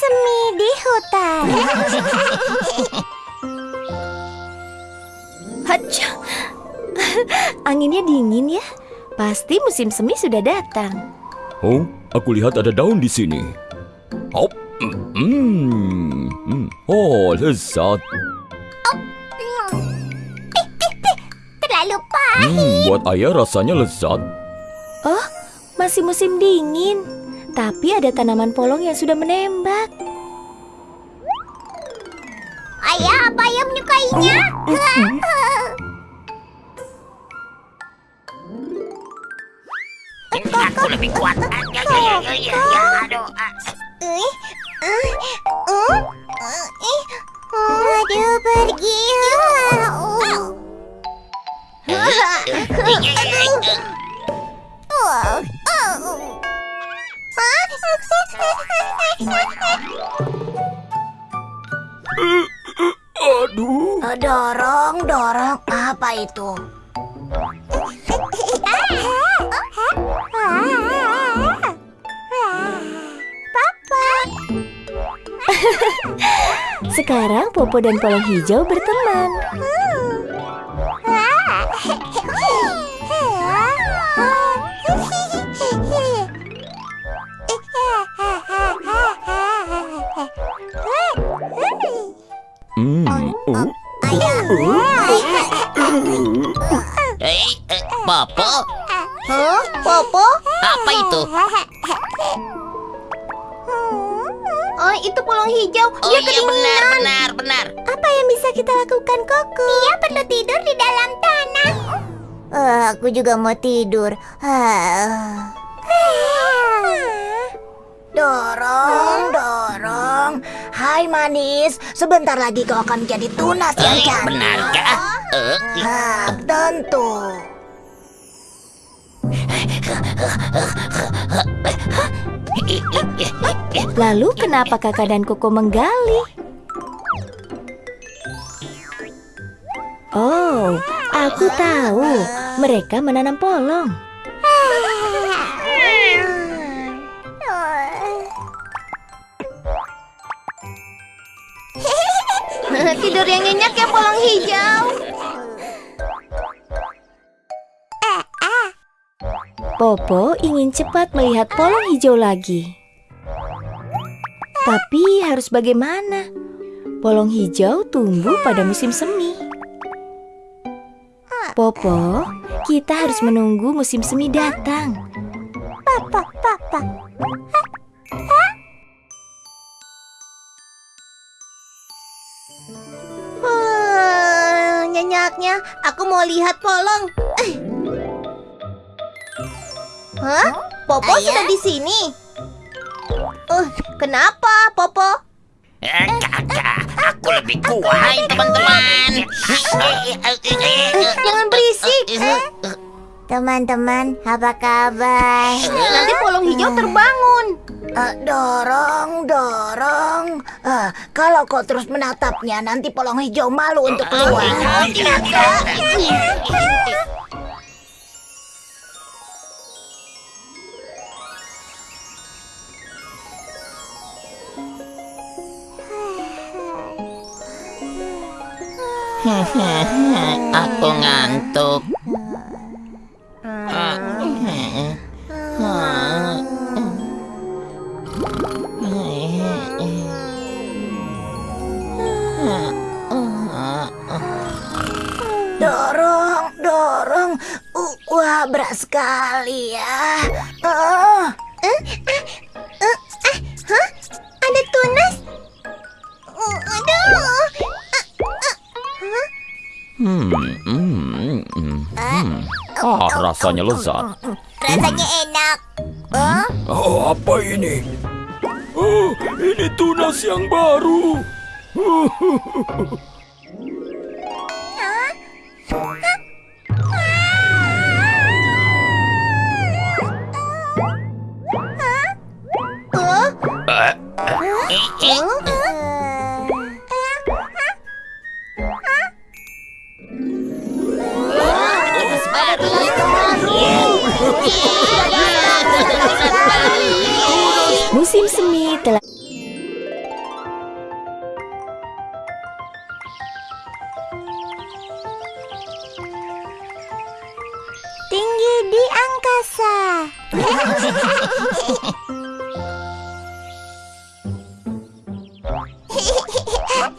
semi di hutan. Hacha. Anginnya dingin ya. Pasti musim semi sudah datang. Oh, aku lihat ada daun di sini. Hop. Hmm. Oh, lezat. Terlalu pahit. Hmm, buat ayah rasanya lezat. Oh, masih musim dingin. Tapi ada tanaman polong yang sudah menembak. Apa ayah menyukainya? Aku lebih kuat. Ya, ya, ya, ya, ya. Aduh. pergi. Oh. Aduh. Eh, Dorong, dorong. Apa itu? Papa. Sekarang Popo dan polong hijau berteman. Hmm. Popo, Huh? Popo? apa itu? Oh, itu polong hijau. Oh Dia iya kedinginan. benar, benar, benar. Apa yang bisa kita lakukan, Koko? Dia perlu tidur di dalam tanah. Eh, aku juga mau tidur. Ah. Dorong, dorong. Hai manis, sebentar lagi kau akan menjadi tunas yang Eh, cantik. benarkah? Eh, Ah, tentu. Lalu kenapa kakak dan Koko menggali? Oh, aku tahu. Mereka menanam polong. Tidur yang nyenyak ya polong hijau. Popo ingin cepat melihat polong hijau lagi. Tapi harus bagaimana? Polong hijau tumbuh pada musim semi. Popo, kita harus menunggu musim semi datang. Papa, papa. Hmm, nyenyaknya, aku mau lihat polong. Eh. Hah? Popo sudah di sini. Oh, kenapa, Popo? eh, kakak, aku lebih kuat. Hai teman-teman. Jangan berisik. Teman-teman, apa kabar? Nanti polong hijau terbangun. Eh, dorong, dorong. Eh, kalau kau terus menatapnya, nanti polong hijau malu untuk keluar. Aku ngantuk. Dorong. Uh, wah, berat sekali ya. Oh. Ada tunas? Oh, aduh. Hmm. Hmm. hmm, hmm. Ah, rasanya lezat. Rasanya enak. Oh, Oh, apa ini? Oh, ini tunas yang baru. semi telah tinggi di angkasa.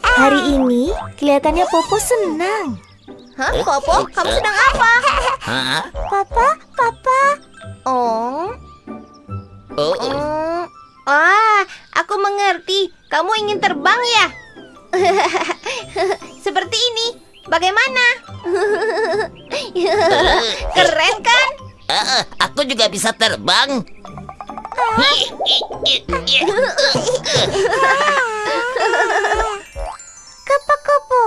Hari ini kelihatannya Popo senang. Hah, Popo? Kamu sedang apa? Mengerti. Kamu ingin terbang ya? Seperti ini. Bagaimana? Keren kan? eh, aku juga bisa terbang. Kupu-kupu.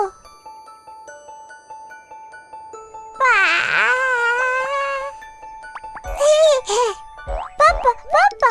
Papa, Papa.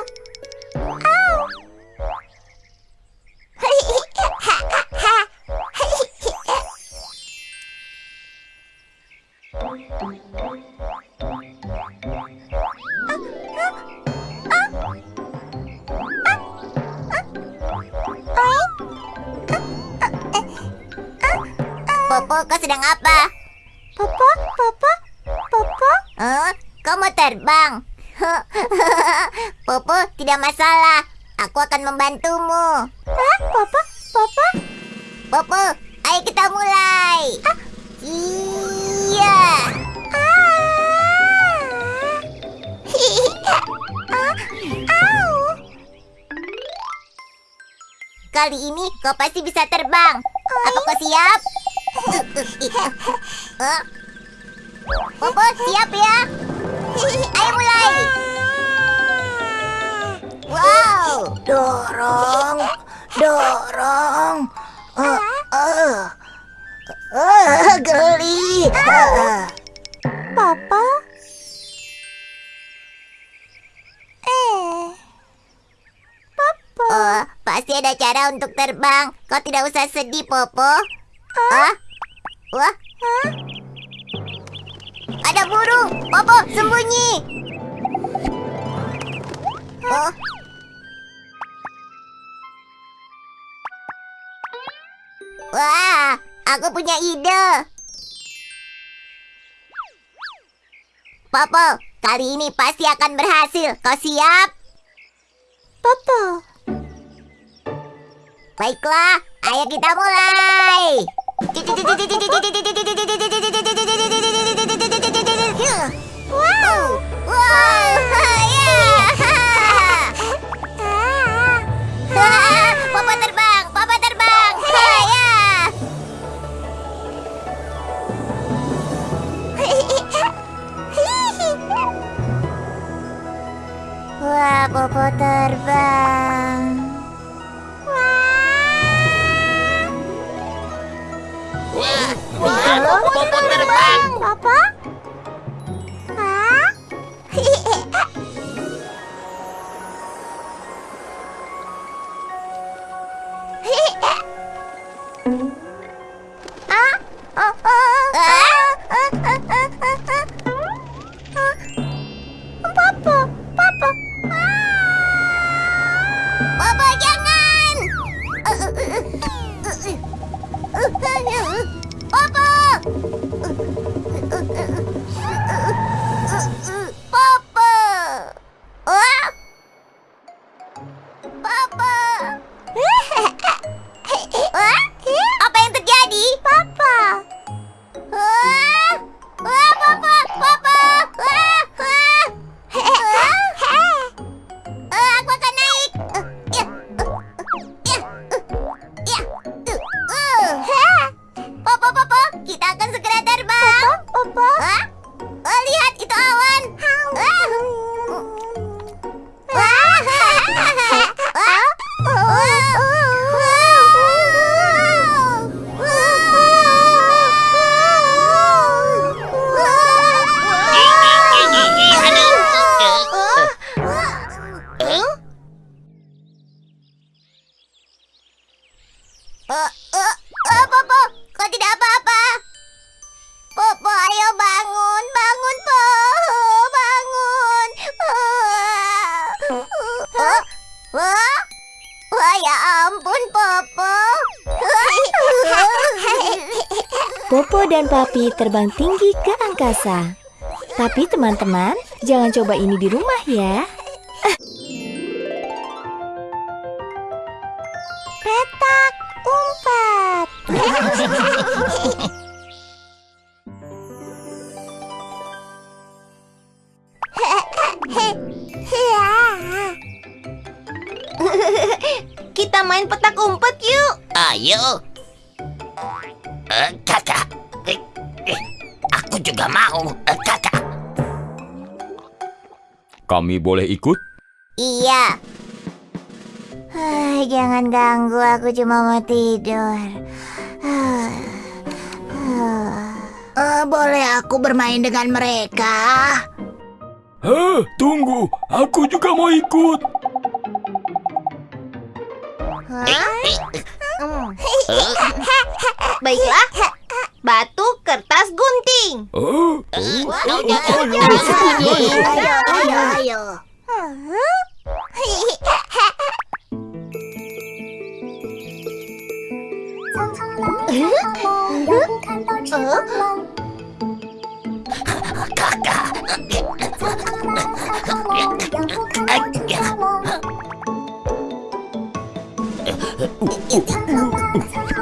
Popo, tidak masalah. Aku akan membantumu. Hah, Popo, Popo? Popo, ayo kita mulai. Iya. Kali ini kau pasti bisa terbang. Apa kau siap? Popo, siap ya? Ayo mulai. Wow. Dorong, dorong. Eh, geli. Papa? Eh. Papa. Oh, pasti ada cara untuk terbang. Kau tidak usah sedih, Popo. Ah? Wah? Ada burung. Popo, sembunyi. Oh. Wah, aku punya ide. Popo, kali ini pasti akan berhasil. Kau siap? Popo. Baiklah, ayo kita mulai. Wow, wow, Wah, Popo terbang. Wah, lihat, Popo terbang. Papa. Wah, Papi terbang tinggi ke angkasa. Tapi teman-teman, jangan coba ini di rumah ya. Kami boleh ikut? Iya. Ah, Jangan ganggu, aku cuma mau tidur. Ah, ah. Eh, boleh aku bermain dengan mereka? Heh, tunggu. Aku juga mau ikut. Hmm. Baiklah. Batu, kertas, gunting. Oh, Oh, jangan. Ayo, ayo, ayo. 응? 으? 으? 으으으으으으으으으으으으으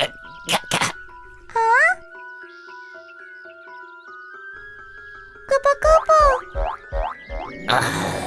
Eh,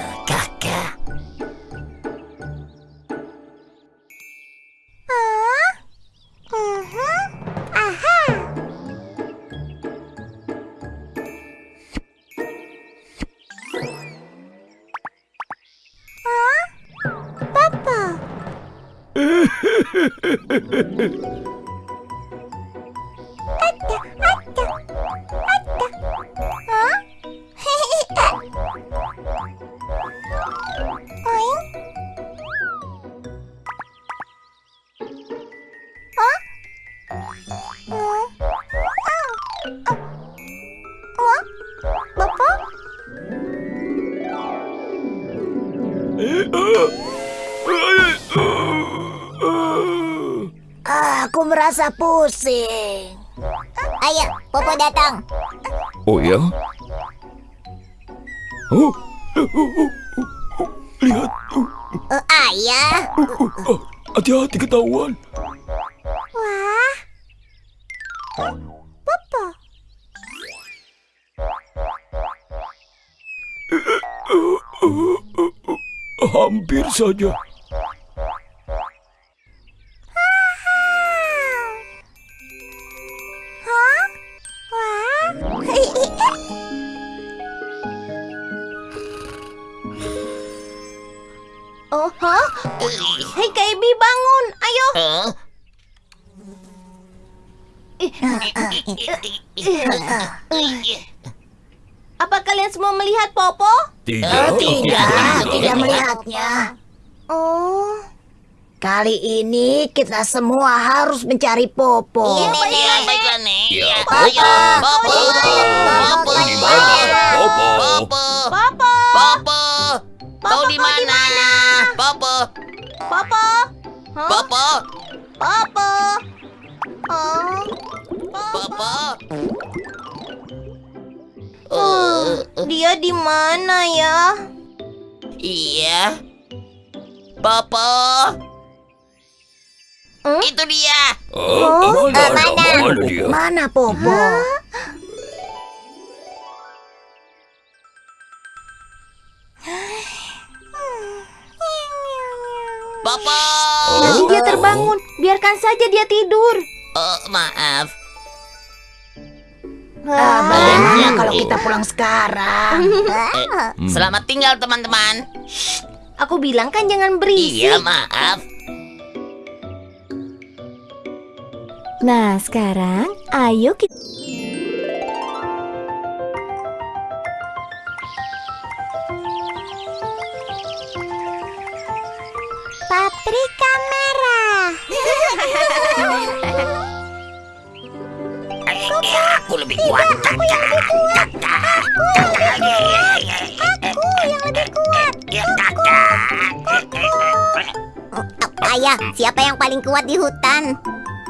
oh ya? Oh, lihat. Oh, Eh, ayah. oh, hati-hati ketahuan. Wah. Papa. Hampir saja. Tidak. Oh, tidak, tidak melihatnya. Oh. Kali ini kita semua harus mencari Popo. Iya, Iya, baiklah, Nek. Iya. Ayo, Popo. Popo. Di mana? Popo. Popo. Popo. Popo. Kau Popo, di mana? Popo. Popo. Hah? Popo. Popo. Oh. Popo. Oh, dia di mana ya? Iya. Popo. Hmm? Itu dia. Oh, mana, mana? mana dia? Mana Popo? Popo. Oh. Dia terbangun. Biarkan saja dia tidur. Oh, maaf. Ah, bagaimana kalau kita pulang sekarang? Eh, Selamat tinggal, teman-teman. Aku bilang kan jangan berisik. Iya, maaf. Nah, sekarang ayo kita... Paprika merah. Eh, Aku lebih kuat. Aku yang lebih kuat. Aku yang lebih kuat. Aku yang lebih kuat. Ya, kakak. Ayah, siapa yang paling kuat di hutan?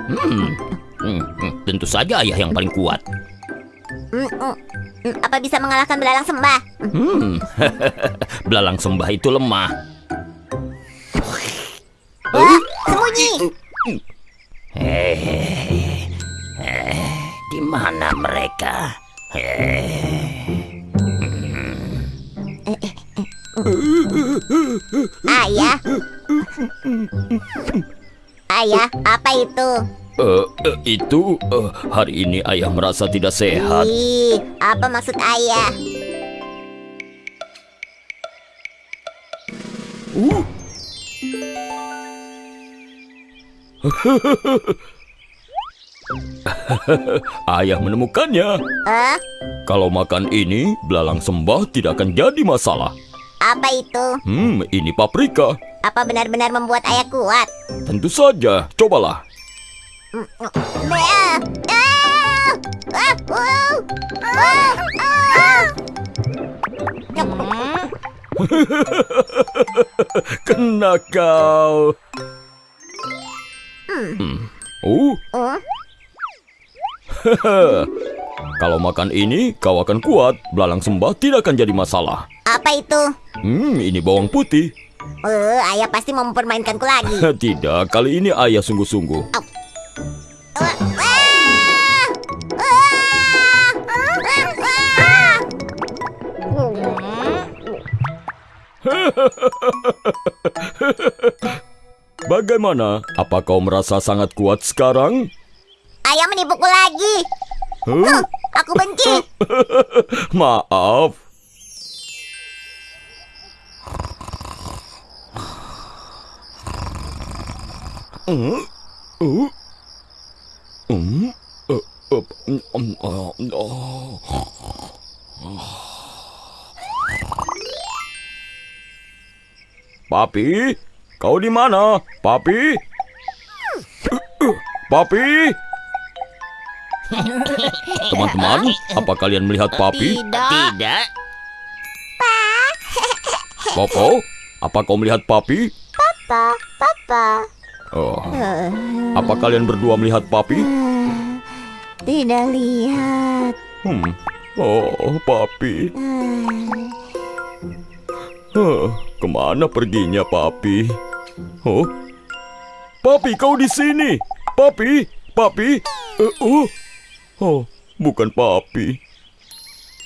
Hmm. Hmm, hmm, tentu saja ayah yang paling kuat. Mm, mm, mm, Apa bisa mengalahkan belalang sembah? Hmm. Belalang sembah itu lemah. Wah, sembunyi. Eh, eh, di mana mereka? Eh, Ayah. Ayah, apa itu? Eh, eh, itu eh, hari ini ayah merasa tidak sehat. Ih, apa maksud ayah? Ayah menemukannya. Eh, Kalau makan ini, belalang sembah tidak akan jadi masalah. apa itu? Hmm, ini paprika. Apa benar-benar membuat ayah kuat? Tentu saja, cobalah. Hmm, Kena kau. Hmm. Oh, uh, kalau makan ini, kau akan kuat. Belalang sembah tidak akan jadi masalah. apa itu? Hmm, ini bawang putih. Eh, ayah pasti mau mempermainkanku lagi. Tidak, kali ini ayah sungguh-sungguh. Ah! Ah! Ah! Ah! Bagaimana? Apa kau merasa sangat kuat sekarang? Ayah menipuku lagi. Huh? Aku benci. Maaf. Hmm? Uh? Hmm? Uh, uh, mm, um, uh, oh. Papi, kau di mana? Papi? Papi? Teman-teman, apa kalian melihat Papi? tidak. Popo, apa kau melihat Papi? Papa, papa. Oh, apa kalian berdua melihat Papi? Tidak lihat. Hmm. Oh, Papi. Huh, ke mana perginya Papi? Oh, Papi kau di sini. Papi, Papi. Eh, oh, oh, bukan Papi.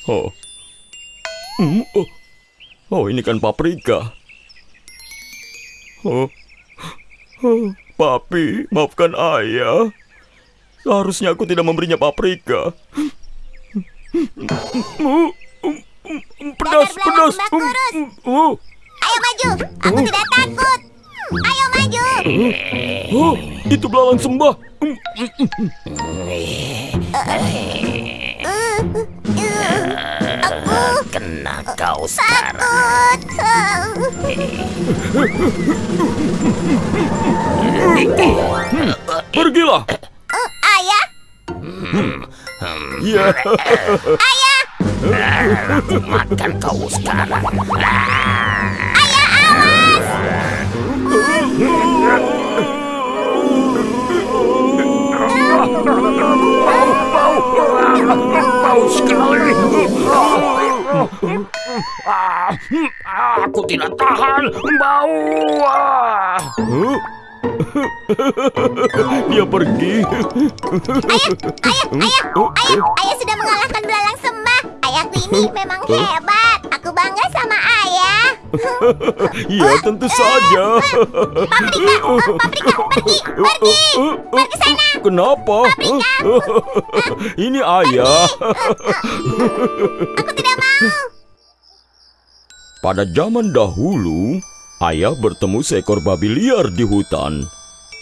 Oh, hmm, oh, oh, ini kan paprika. Oh, oh, Papi, maafkan ayah. Seharusnya aku tidak memberinya paprika. Pedas, pedas. um, oh. Ayo maju. Aku tidak takut. Ayo maju. Oh, itu belalang sembah. Um, Kena kau sekarang. Takut. Pergilah. Eh, ayah, Ya, Aku makan kau sekarang. Bau sekali. Ah, hmm, Aku tidak tahan bau. ah. Dia pergi. ayah, ayah, ayah, ayah sudah mengalahkan belalang sembah. Ayahku ini memang hebat. Aku bangga sama ayah. Ya, tentu saja. Paprika, oh, paprika, pergi, pergi, pergi sana. Kenapa? Ini ayah. Aku tidak mau. Pada zaman dahulu, Ayah bertemu seekor babi liar di hutan.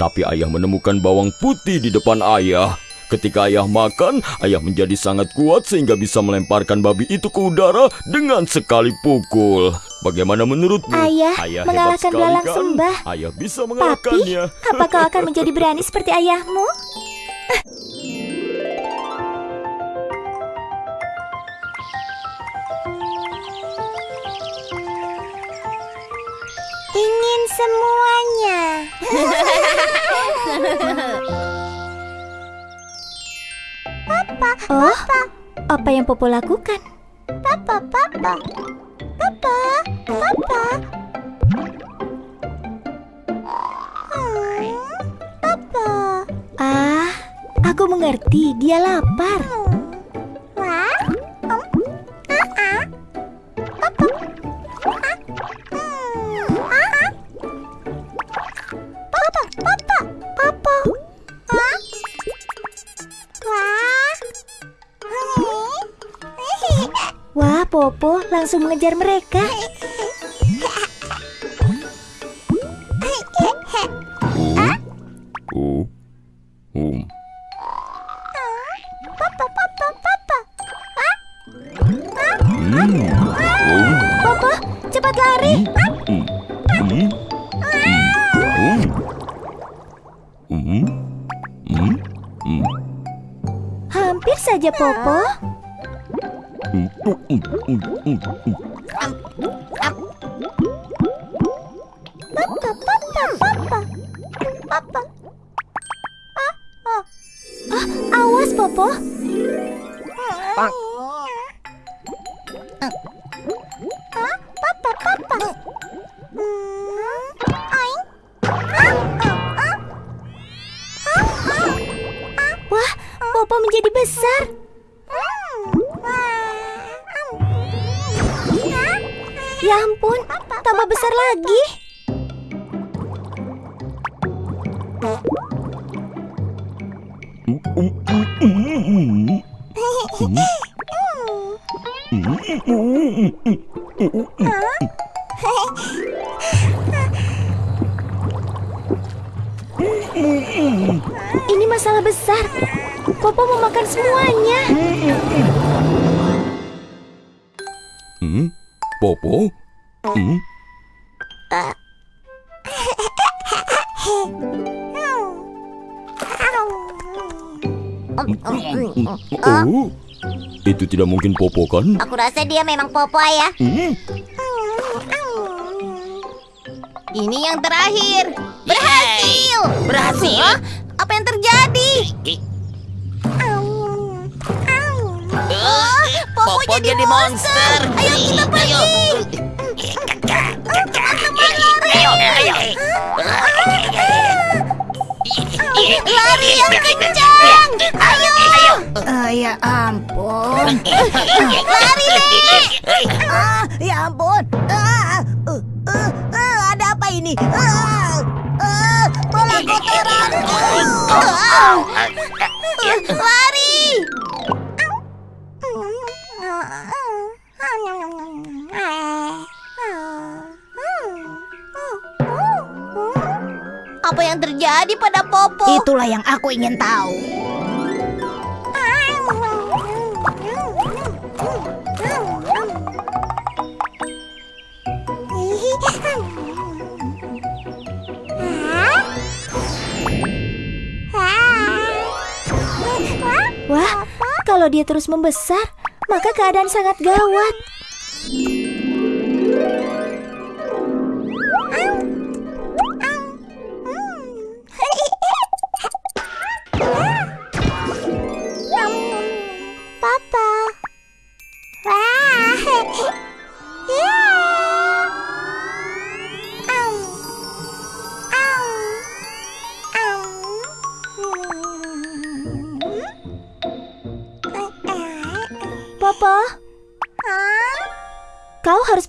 Tapi ayah menemukan bawang putih di depan ayah. Ketika ayah makan, ayah menjadi sangat kuat sehingga bisa melemparkan babi itu ke udara dengan sekali pukul. Bagaimana menurutmu? Ayah hebat mengalahkan sekali, belalang kan? sembah. Ayah bisa Papi, mengalahkannya. apa kau akan menjadi berani seperti ayahmu? Ingin semuanya. Oh, apa yang Popo lakukan? Papa, papa. Papa, papa. Hmm, Papa. Ah, aku mengerti. Dia lapar. Wah. Um, ah, ah. Papa. Ah. Hmm, ah, ah. Papa, papa. Papa. Wah, Popo langsung mengejar mereka. Popo, cepat lari. Hampir saja, Popo. Ini masalah besar. Popo mau makan semuanya. Hmm? Popo? Hmm? Oh, itu tidak mungkin Popo kan? Aku rasa dia memang Popo ya. Hmm? Ini yang terakhir. Berhasil. Berhasil. Hah? Apa yang terjadi? Eh, Popo jadi monster. Ayo kita pergi. Ayo, ayo. Lari yang kencang. Ayo. Ah, ya ampun. Lari, Nek. Ah, ya ampun. Ah, uh, uh, uh, ada apa ini? Ah, ah, bola kotoranku. Lari. Apa yang terjadi pada Popo? Itulah yang aku ingin tahu. Wah, kalau dia terus membesar, maka keadaan sangat gawat.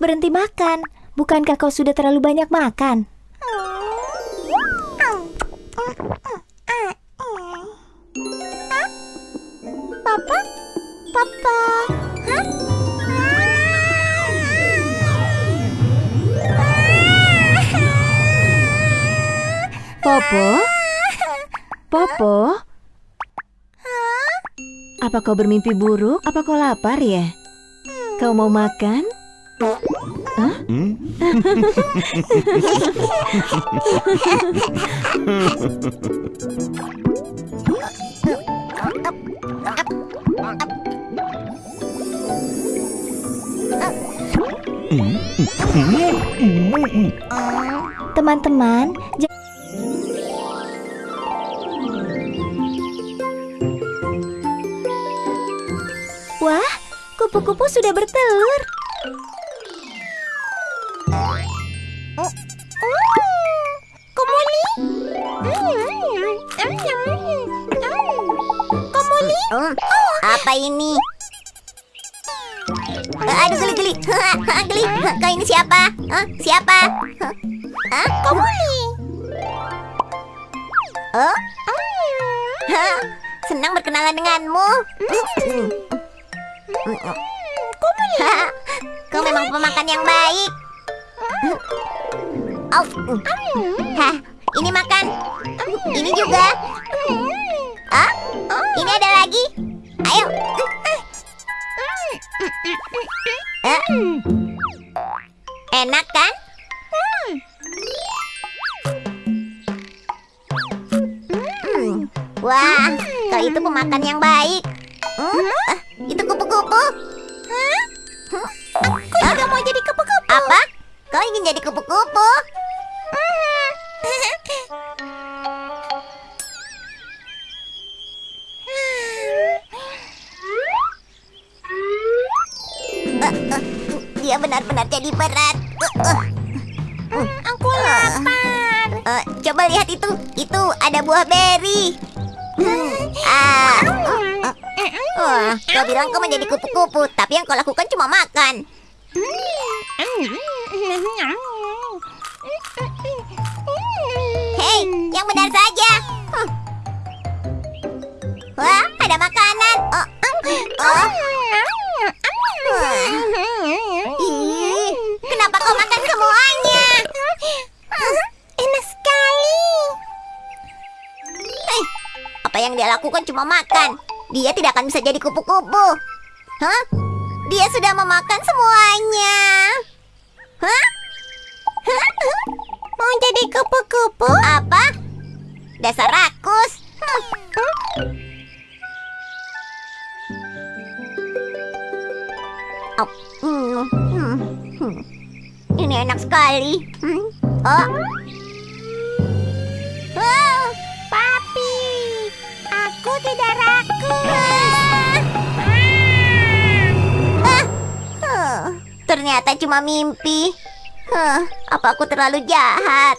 Berhenti makan. Bukankah kau sudah terlalu banyak makan? Papa? Papa? Hah? Popo? Popo? Apa kau bermimpi buruk? Apa kau lapar ya? Kau mau makan? Teman-teman, Wah, kupu-kupu sudah bertelur. Komuli? Apa ini? Eh, Aduh geli geli, geli. Kau ini siapa? Hah? Siapa? Hah? Komuli. Oh? Hah? Senang berkenalan denganmu. Komuli. Kau memang pemakan yang baik. Oh. Hah, ini makan. Ini juga. Ah, ini ada lagi. Ayo. Eh? Enak kan? Hmm. Wah, kau itu pemakan yang baik. Hmm? Ah, itu kupu-kupu. Aku juga mau jadi kupu-kupu. Apa? Kau ingin jadi kupu-kupu? Dia benar-benar jadi berat. Aku lapar. coba lihat itu. Itu ada buah beri. Ah. Wah, kau bilang kau menjadi kupu-kupu, tapi yang kau lakukan cuma makan. Hei, yang benar saja. Wah, ada makanan. Oh, oh. Ih, kenapa kau makan semuanya? Enak sekali. Hei, apa yang dia lakukan cuma makan. Dia tidak akan bisa jadi kupu-kupu. Hah? Dia sudah memakan semuanya. Hah? Mau jadi kupu-kupu? Apa? Dasar rakus. Oh. Ini enak sekali. Hmm. Oh. Oh, papi, aku tidak rakus. Ah. Huh. Ternyata cuma mimpi. Huh, apa aku terlalu jahat?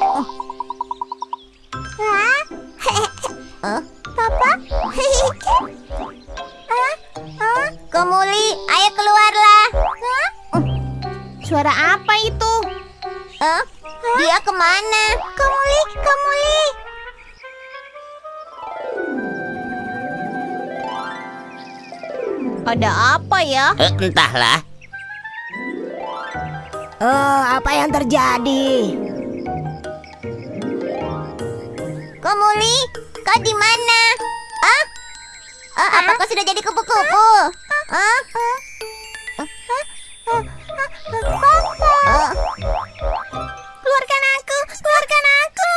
Oh. Hah? Huh? Papa? Komuli, ayo keluarlah. Hah? Suara apa itu? Hah? Dia ke mana? Komuli, Komuli. Ada apa ya? Eh, entahlah. Oh, apa yang terjadi? Komuli, kau di mana? Ah? Ah, apa kau sudah jadi kupu-kupu? Ah. Keluarkan aku, keluarkan aku.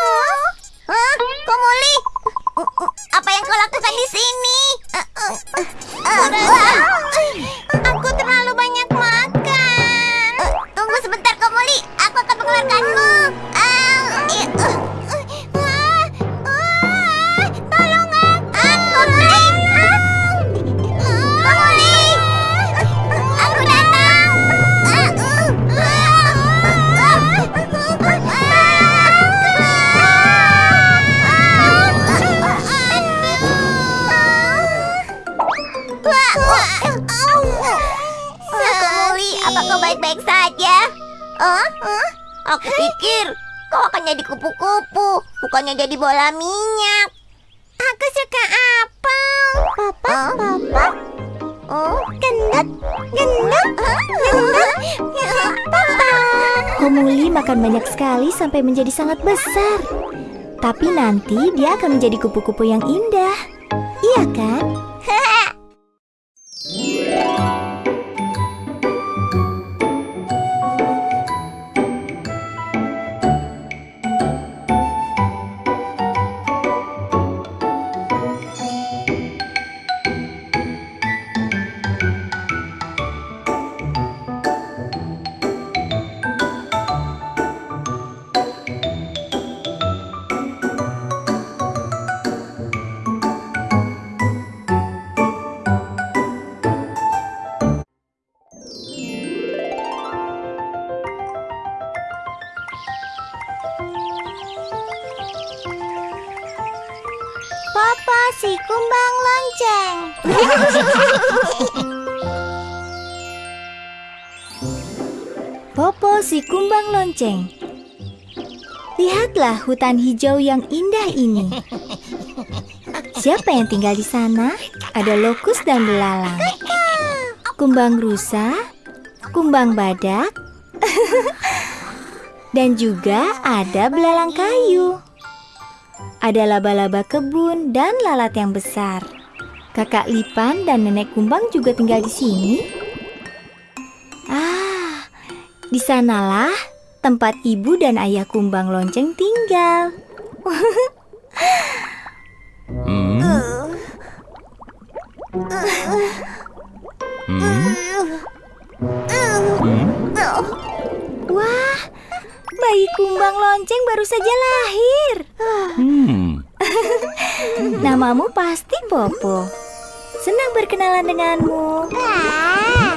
Hah? Komuli, apa yang kau lakukan di sini? Aku terlalu banyak makan. Tunggu sebentar, Komuli. Aku akan mengeluarkanmu. Bukannya jadi bola minyak. Aku suka apel. Papa, papa. Oh, gendut, gendut, gendut. Papa. Komuli makan banyak sekali sampai menjadi sangat besar. Tapi nanti dia akan menjadi kupu-kupu yang indah. Popo si kumbang lonceng. Lihatlah hutan hijau yang indah ini. Siapa yang tinggal di sana? Ada lokus dan belalang. Kumbang rusa, kumbang badak, dan juga ada belalang kayu. Ada laba-laba kebun dan lalat yang besar. Kakak Lipan dan nenek kumbang juga tinggal di sini. Ah, di sanalah tempat ibu dan ayah kumbang lonceng tinggal. Hmm? Hmm? Hmm? Wah, bayi kumbang lonceng baru saja lahir. Hmm. Namamu pasti Popo. Senang berkenalan denganmu. Ah.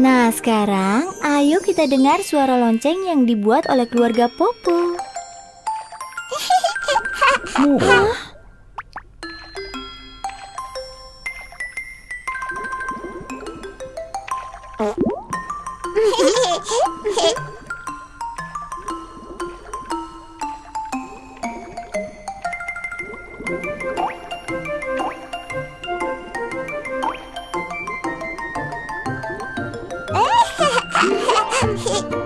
Nah, sekarang ayo kita dengar suara lonceng yang dibuat oleh keluarga Popo. 嘿嘿嘿嘿嘿嘿嘿嘿嘿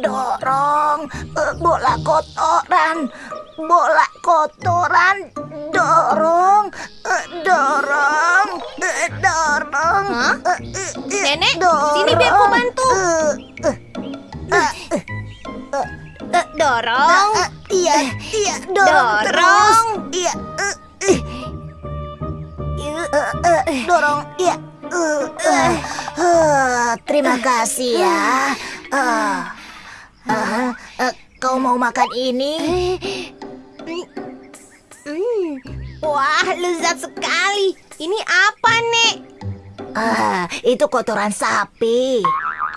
Dorong, Eh, bola kotoran, bola kotoran, dorong, Eh, dorong, Eh, dorong. Eh, Nenek, dorong. sini biar ku bantu. Dorong. Iya, iya, dorong, Dorong. terus. Iya, dorong, iya. Terima kasih ya. Eh, eh, eh, Kau mau makan ini? Hmm, lezat sekali. Ini apa, Nek? Ah, itu kotoran sapi.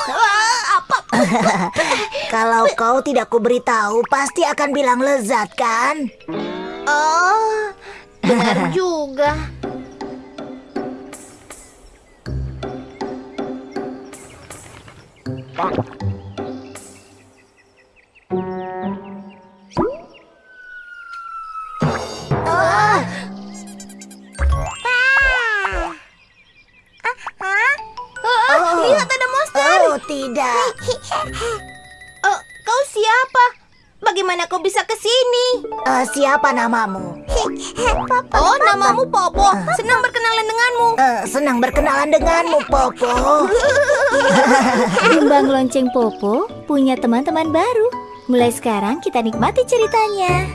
Ah, apa? Kalau kau tidak kuberitahu, pasti akan bilang lezat kan? Oh, benar juga. Ah, tidak. Oh, kau siapa? Bagaimana kau bisa ke sini? Eh, siapa namamu? Oh, namamu Popo. Senang berkenalan denganmu. Eh, senang berkenalan denganmu, Popo. Kumbang lonceng Popo punya teman-teman baru. Mulai sekarang kita nikmati ceritanya.